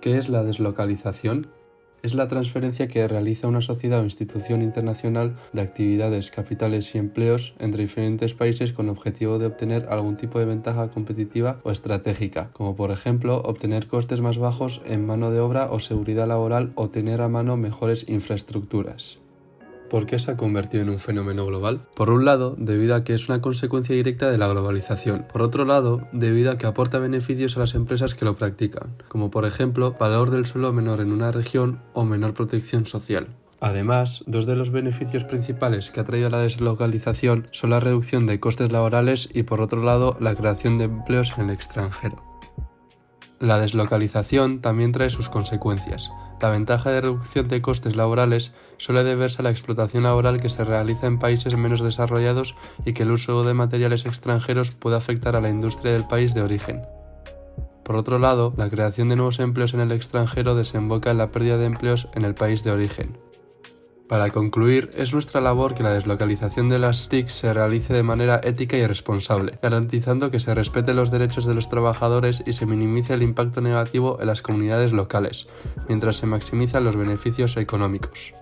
¿Qué es la deslocalización? Es la transferencia que realiza una sociedad o institución internacional de actividades, capitales y empleos entre diferentes países con objetivo de obtener algún tipo de ventaja competitiva o estratégica, como por ejemplo obtener costes más bajos en mano de obra o seguridad laboral o tener a mano mejores infraestructuras. ¿Por qué se ha convertido en un fenómeno global? Por un lado, debido a que es una consecuencia directa de la globalización. Por otro lado, debido a que aporta beneficios a las empresas que lo practican, como por ejemplo valor del suelo menor en una región o menor protección social. Además, dos de los beneficios principales que ha traído la deslocalización son la reducción de costes laborales y por otro lado la creación de empleos en el extranjero. La deslocalización también trae sus consecuencias. La ventaja de reducción de costes laborales suele deberse a la explotación laboral que se realiza en países menos desarrollados y que el uso de materiales extranjeros puede afectar a la industria del país de origen. Por otro lado, la creación de nuevos empleos en el extranjero desemboca en la pérdida de empleos en el país de origen. Para concluir, es nuestra labor que la deslocalización de las TIC se realice de manera ética y responsable, garantizando que se respeten los derechos de los trabajadores y se minimice el impacto negativo en las comunidades locales, mientras se maximizan los beneficios económicos.